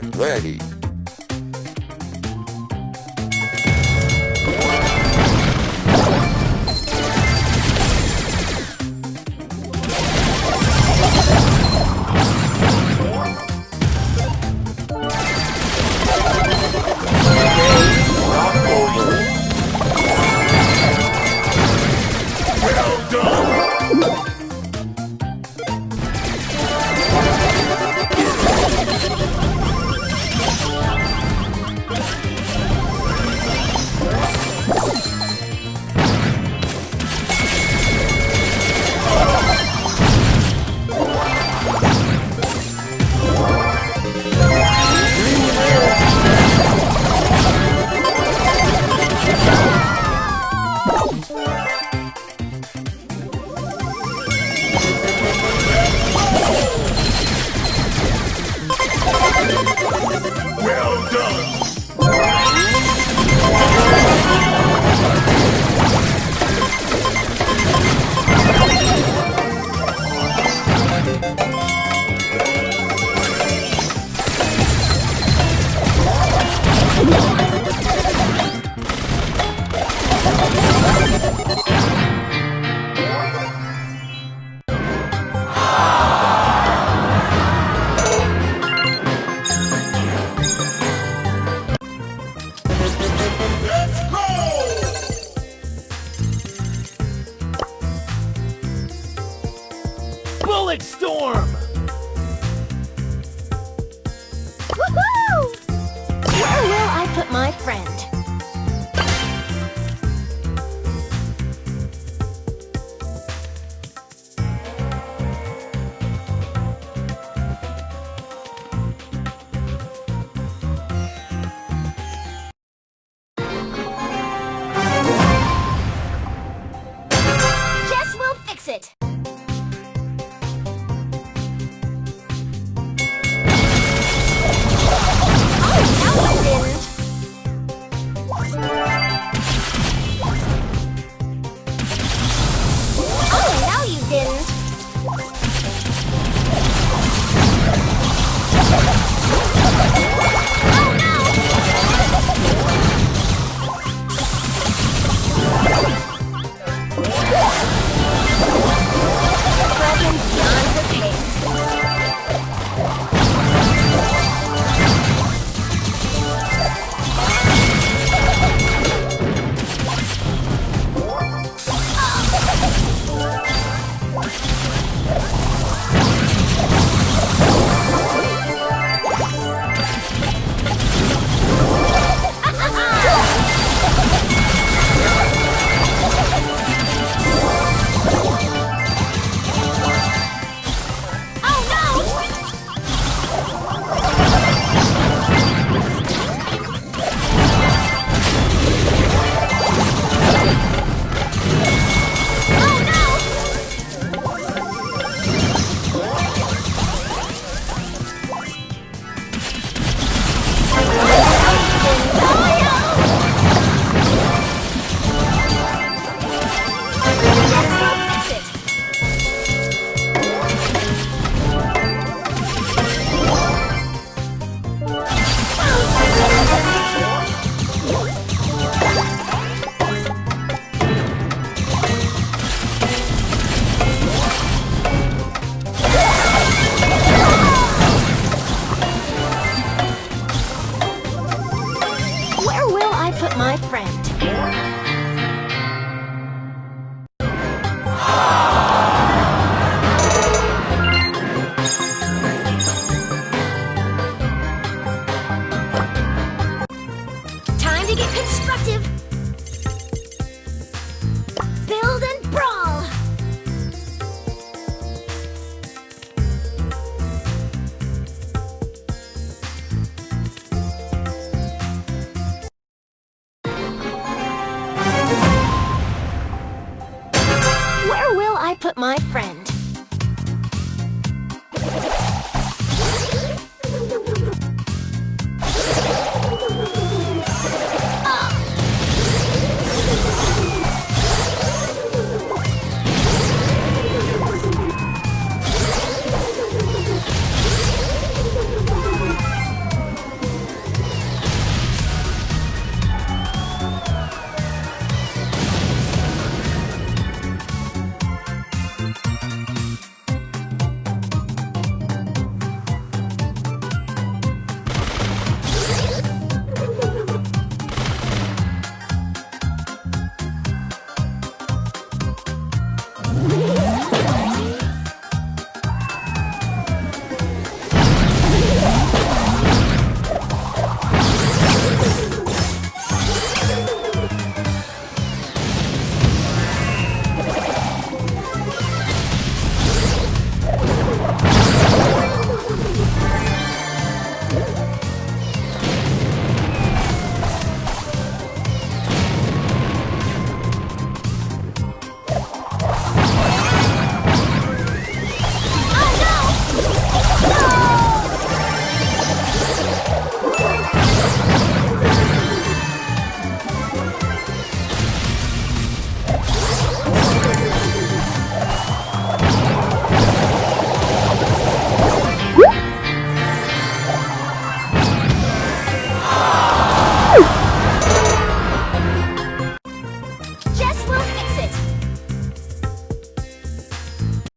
get ready. Bullet Storm! Woohoo! Where will I put my friends? My friend?